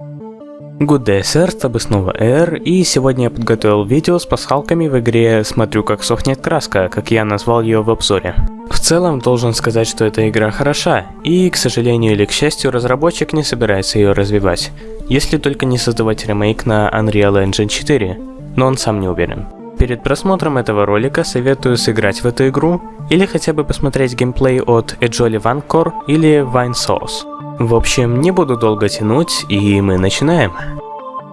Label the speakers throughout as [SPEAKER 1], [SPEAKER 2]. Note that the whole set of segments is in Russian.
[SPEAKER 1] Good day, sir, с тобой снова Эр, и сегодня я подготовил видео с пасхалками в игре «Смотрю, как сохнет краска», как я назвал ее в обзоре. В целом, должен сказать, что эта игра хороша, и, к сожалению или к счастью, разработчик не собирается ее развивать, если только не создавать ремейк на Unreal Engine 4, но он сам не уверен. Перед просмотром этого ролика советую сыграть в эту игру, или хотя бы посмотреть геймплей от Ejoli Vancor или Vine Source. В общем, не буду долго тянуть, и мы начинаем.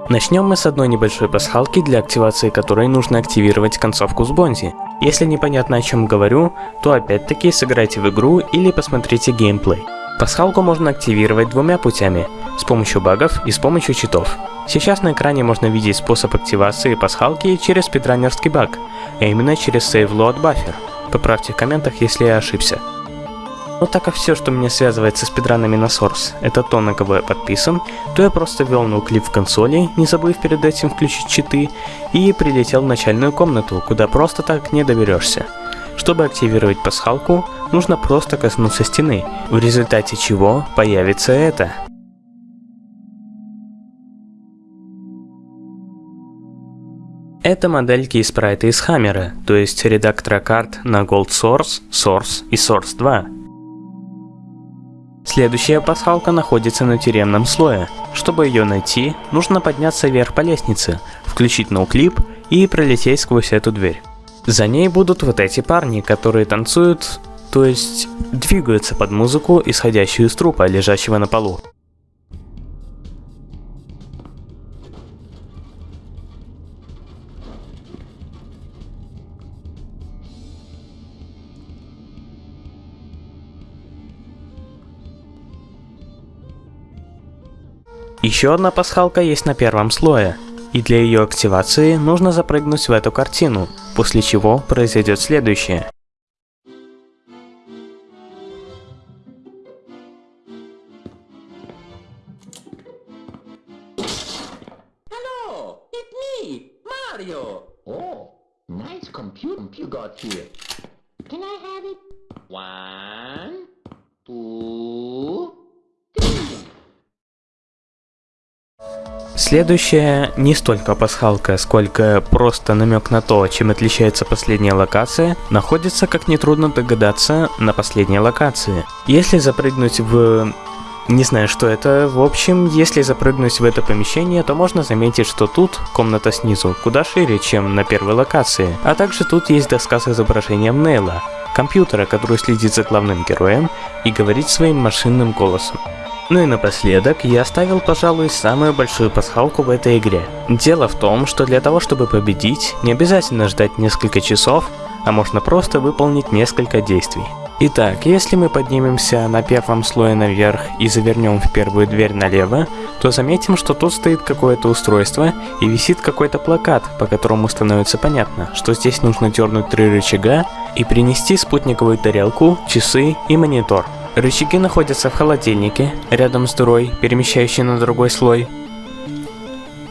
[SPEAKER 1] Начнем мы с одной небольшой пасхалки, для активации которой нужно активировать концовку с Бонзи. Если непонятно о чем говорю, то опять-таки сыграйте в игру или посмотрите геймплей. Пасхалку можно активировать двумя путями, с помощью багов и с помощью читов. Сейчас на экране можно видеть способ активации пасхалки через спидранерский баг, а именно через Save Load Buffer. Поправьте в комментах, если я ошибся. Но так как все, что меня связывает со спидранами на Source, это то, на кого я подписан, то я просто ввел ноуклип в консоли, не забыв перед этим включить читы, и прилетел в начальную комнату, куда просто так не доберешься. Чтобы активировать пасхалку, нужно просто коснуться стены, в результате чего появится это. Это модельки и спрайты из Хаммера, то есть редактора карт на Gold Source, Source и Source 2. Следующая пасхалка находится на тюремном слое. Чтобы ее найти, нужно подняться вверх по лестнице, включить ноуклип и пролететь сквозь эту дверь. За ней будут вот эти парни, которые танцуют, то есть двигаются под музыку, исходящую из трупа, лежащего на полу. Еще одна пасхалка есть на первом слое, и для ее активации нужно запрыгнуть в эту картину, после чего произойдет следующее.
[SPEAKER 2] Hello, it's me, Mario.
[SPEAKER 3] Oh, nice computer you got here.
[SPEAKER 2] Can I have it?
[SPEAKER 3] One, two,
[SPEAKER 1] Следующая не столько пасхалка, сколько просто намек на то, чем отличается последняя локация, находится, как нетрудно догадаться, на последней локации. Если запрыгнуть в... Не знаю, что это. В общем, если запрыгнуть в это помещение, то можно заметить, что тут комната снизу куда шире, чем на первой локации. А также тут есть доска с изображением Нейла, компьютера, который следит за главным героем и говорит своим машинным голосом. Ну и напоследок, я оставил, пожалуй, самую большую пасхалку в этой игре. Дело в том, что для того, чтобы победить, не обязательно ждать несколько часов, а можно просто выполнить несколько действий. Итак, если мы поднимемся на первом слое наверх и завернем в первую дверь налево, то заметим, что тут стоит какое-то устройство и висит какой-то плакат, по которому становится понятно, что здесь нужно дернуть три рычага и принести спутниковую тарелку, часы и монитор. Рычаги находятся в холодильнике, рядом с дырой, перемещающей на другой слой.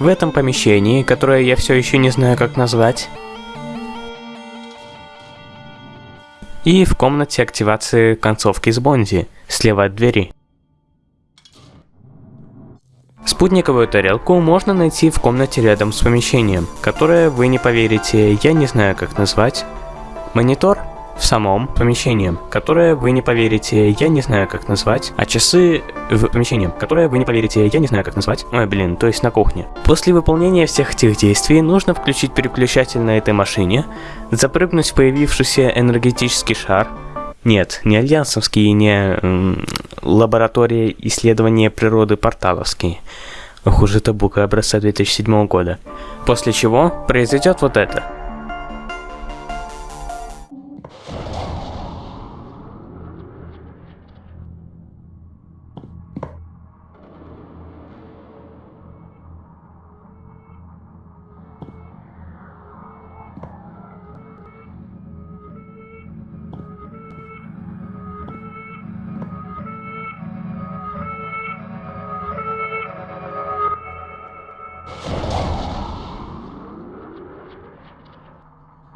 [SPEAKER 1] В этом помещении, которое я все еще не знаю как назвать. И в комнате активации концовки с Бонди, слева от двери. Спутниковую тарелку можно найти в комнате рядом с помещением, которое вы не поверите, я не знаю как назвать. Монитор в самом помещении, которое вы не поверите, я не знаю как назвать, а часы в помещении, которое вы не поверите, я не знаю как назвать, ой блин, то есть на кухне. После выполнения всех этих действий нужно включить переключатель на этой машине, запрыгнуть в появившийся энергетический шар, нет, не альянсовский, не м, лаборатория исследования природы порталовский. Ох уж это бука образца 2007 года. После чего произойдет вот это.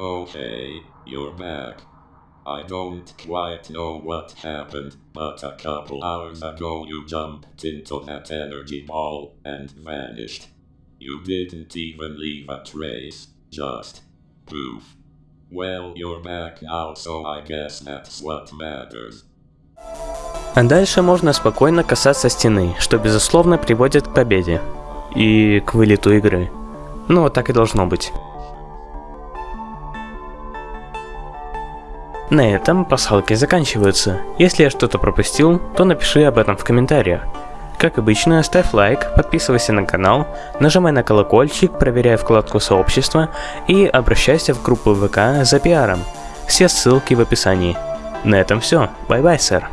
[SPEAKER 4] Okay, you're back. I don't quite know what happened, but a couple hours ago you jumped into that energy ball and vanished. You didn't even leave a trace, just poof. Well, you're back now, so I guess that's what matters.
[SPEAKER 1] А дальше можно спокойно касаться стены, что безусловно приводит к победе. И к вылету игры. Ну, так и должно быть. На этом пасхалки заканчиваются. Если я что-то пропустил, то напиши об этом в комментариях. Как обычно, ставь лайк, подписывайся на канал, нажимай на колокольчик, проверяй вкладку сообщества и обращайся в группу ВК за пиаром. Все ссылки в описании. На этом все. Bye-bye, sir.